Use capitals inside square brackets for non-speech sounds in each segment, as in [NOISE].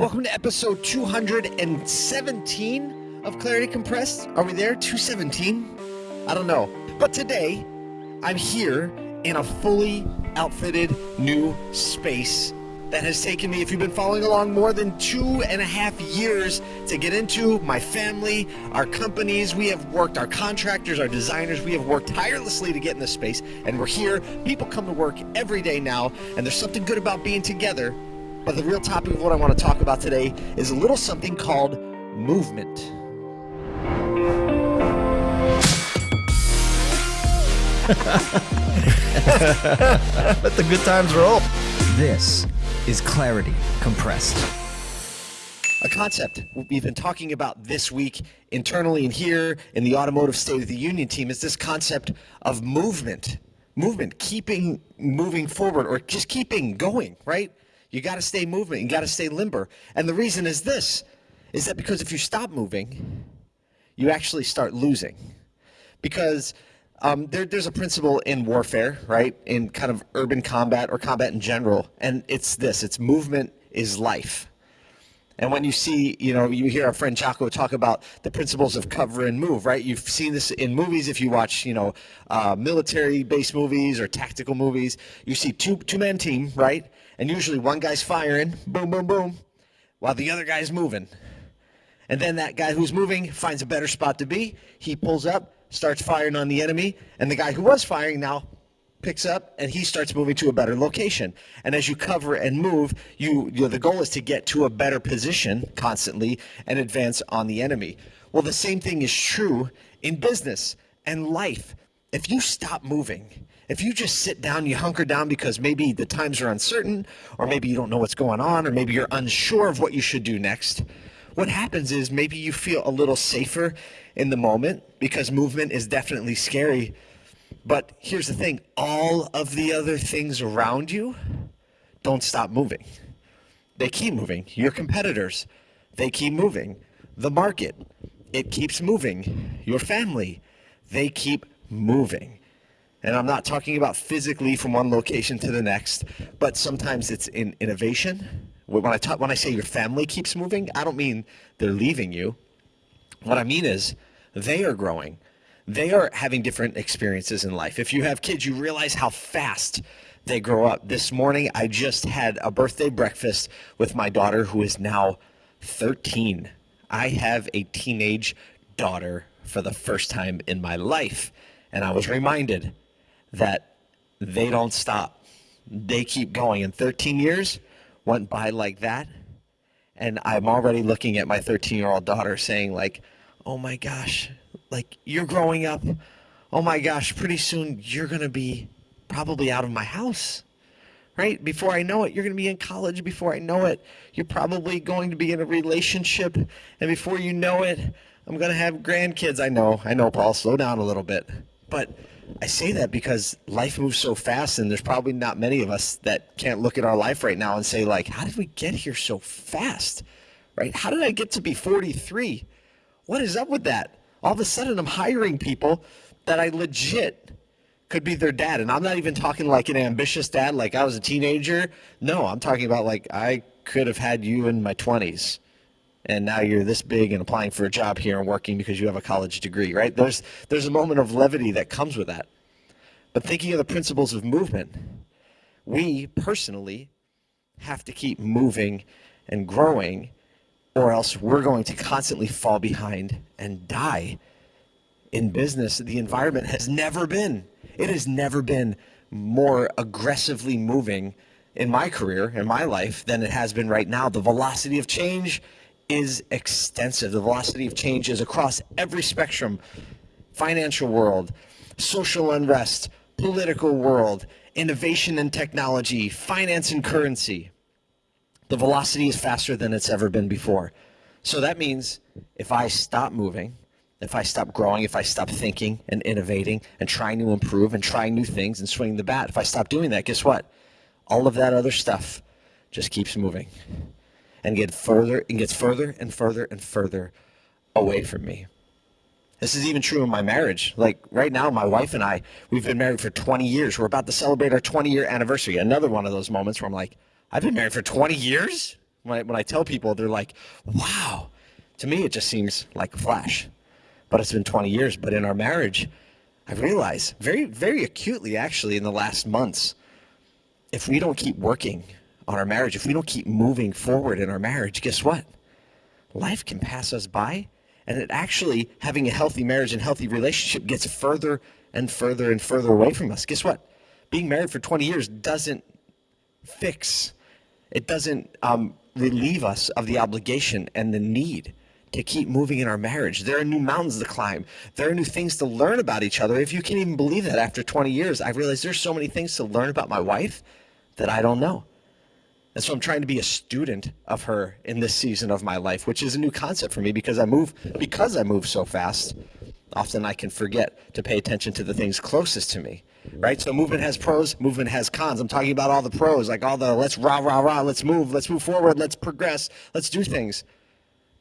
Welcome to episode 217 of Clarity Compressed. Are we there? 217? I don't know. But today, I'm here in a fully outfitted new space that has taken me, if you've been following along, more than two and a half years to get into. My family, our companies, we have worked, our contractors, our designers, we have worked tirelessly to get in this space, and we're here. People come to work every day now, and there's something good about being together. But the real topic of what I want to talk about today is a little something called movement. [LAUGHS] Let the good times roll. This is Clarity Compressed. A concept we've been talking about this week internally and here in the Automotive State of the Union team is this concept of movement. Movement, keeping moving forward or just keeping going, right? You got to stay moving. You got to stay limber. And the reason is this is that because if you stop moving, you actually start losing. Because um, there, there's a principle in warfare, right? In kind of urban combat or combat in general, and it's this: it's movement is life. And when you see, you know, you hear our friend Jocko talk about the principles of cover and move, right? You've seen this in movies. If you watch, you know, uh, military-based movies or tactical movies, you see two two-man team, right? And usually one guy's firing, boom, boom, boom, while the other guy's moving. And then that guy who's moving finds a better spot to be. He pulls up, starts firing on the enemy, and the guy who was firing now picks up and he starts moving to a better location. And as you cover and move, you, you know, the goal is to get to a better position constantly and advance on the enemy. Well, the same thing is true in business and life. If you stop moving, if you just sit down, you hunker down because maybe the times are uncertain, or maybe you don't know what's going on, or maybe you're unsure of what you should do next, what happens is maybe you feel a little safer in the moment because movement is definitely scary. But here's the thing all of the other things around you don't stop moving. They keep moving. Your competitors, they keep moving. The market, it keeps moving. Your family, they keep moving. And I'm not talking about physically from one location to the next, but sometimes it's in innovation. When I talk, when I say your family keeps moving, I don't mean they're leaving you. What I mean is they are growing. They are having different experiences in life. If you have kids, you realize how fast they grow up. This morning, I just had a birthday breakfast with my daughter, who is now 13. I have a teenage daughter for the first time in my life. And I was reminded that they don't stop. They keep going. And 13 years, went by like that. And I'm already looking at my 13 year old daughter saying, like, oh my gosh, like you're growing up. Oh my gosh, pretty soon you're going to be probably out of my house. Right? Before I know it, you're going to be in college. Before I know it, you're probably going to be in a relationship. And before you know it, I'm going to have grandkids. I know, I know, Paul, slow down a little bit. But I say that because life moves so fast, and there's probably not many of us that can't look at our life right now and say, like, how did we get here so fast? Right? How did I get to be 43? What is up with that? All of a sudden, I'm hiring people that I legit could be their dad. And I'm not even talking like an ambitious dad, like I was a teenager. No, I'm talking about like I could have had you in my 20s and now you're this big and applying for a job here and working because you have a college degree, right? There's there's a moment of levity that comes with that. But thinking of the principles of movement, we personally have to keep moving and growing or else we're going to constantly fall behind and die. In business, the environment has never been, it has never been more aggressively moving in my career, in my life, than it has been right now. The velocity of change is extensive. The velocity of change is across every spectrum financial world, social unrest, political world, innovation and technology, finance and currency. The velocity is faster than it's ever been before. So that means if I stop moving, if I stop growing, if I stop thinking and innovating and trying to improve and trying new things and swinging the bat, if I stop doing that, guess what? All of that other stuff just keeps moving and get further and gets further and further and further away from me. This is even true in my marriage. Like right now, my wife and I, we've been married for 20 years. We're about to celebrate our 20 year anniversary. Another one of those moments where I'm like, I've been married for 20 years? When I, when I tell people, they're like, wow. To me, it just seems like a flash. But it's been 20 years. But in our marriage, I realize very, very acutely, actually, in the last months, if we don't keep working on our marriage, if we don't keep moving forward in our marriage, guess what? Life can pass us by. And it actually, having a healthy marriage and healthy relationship gets further and further and further away from us. Guess what? Being married for 20 years doesn't fix, it doesn't um, relieve us of the obligation and the need to keep moving in our marriage. There are new mountains to climb. There are new things to learn about each other. If you can even believe that after 20 years, I realize there's so many things to learn about my wife that I don't know. And so I'm trying to be a student of her in this season of my life, which is a new concept for me because I move because I move so fast. Often I can forget to pay attention to the things closest to me. Right? So movement has pros, movement has cons. I'm talking about all the pros, like all the let's rah rah rah, let's move, let's move forward, let's progress, let's do things.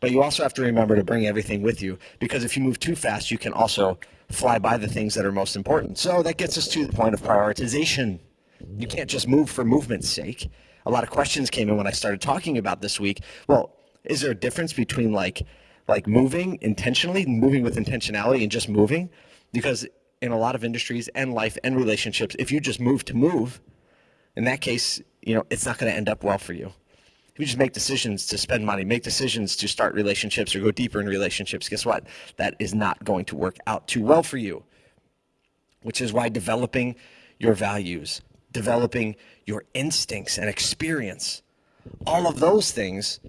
But you also have to remember to bring everything with you because if you move too fast, you can also fly by the things that are most important. So that gets us to the point of prioritization. You can't just move for movement's sake. A lot of questions came in when I started talking about this week. Well, is there a difference between like like moving intentionally, moving with intentionality and just moving? Because in a lot of industries and life and relationships, if you just move to move, in that case, you know, it's not going to end up well for you. If you just make decisions to spend money, make decisions to start relationships or go deeper in relationships, guess what? That is not going to work out too well for you. Which is why developing your values, developing your instincts and experience, all of those things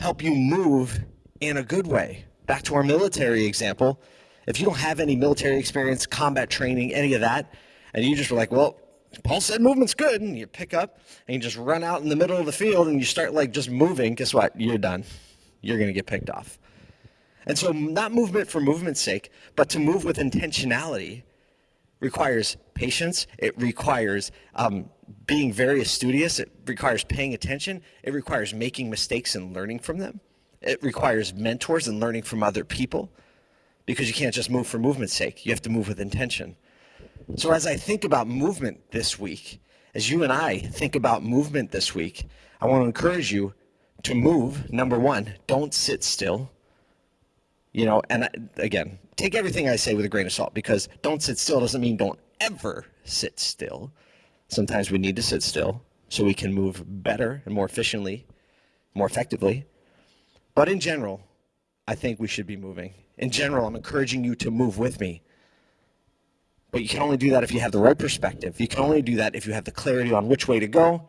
help you move in a good way. Back to our military example, if you don't have any military experience, combat training, any of that, and you just were like, well, Paul said movement's good, and you pick up and you just run out in the middle of the field and you start like just moving, guess what? You're done. You're going to get picked off. And so, not movement for movement's sake, but to move with intentionality requires patience. It requires um, being very studious. It requires paying attention. It requires making mistakes and learning from them. It requires mentors and learning from other people because you can't just move for movement's sake. You have to move with intention. So as I think about movement this week, as you and I think about movement this week, I want to encourage you to move. Number one, don't sit still. You know, and I, again, take everything I say with a grain of salt because don't sit still doesn't mean don't ever sit still. Sometimes we need to sit still so we can move better and more efficiently, more effectively. But in general, I think we should be moving. In general, I'm encouraging you to move with me. But you can only do that if you have the right perspective. You can only do that if you have the clarity on which way to go.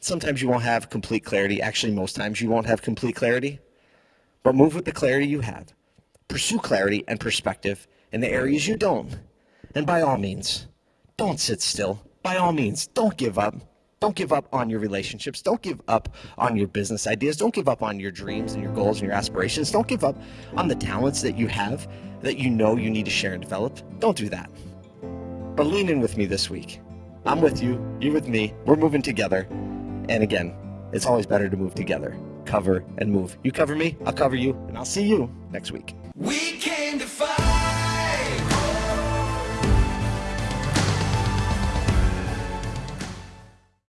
Sometimes you won't have complete clarity. Actually, most times you won't have complete clarity. But move with the clarity you have. Pursue clarity and perspective in the areas you don't. And by all means, don't sit still. By all means, don't give up. Don't give up on your relationships. Don't give up on your business ideas. Don't give up on your dreams and your goals and your aspirations. Don't give up on the talents that you have that you know you need to share and develop. Don't do that. But lean in with me this week. I'm with you. You're with me. We're moving together. And again, it's always better to move together. Cover and move. You cover me, I'll cover you, and I'll see you next week. We came to fight.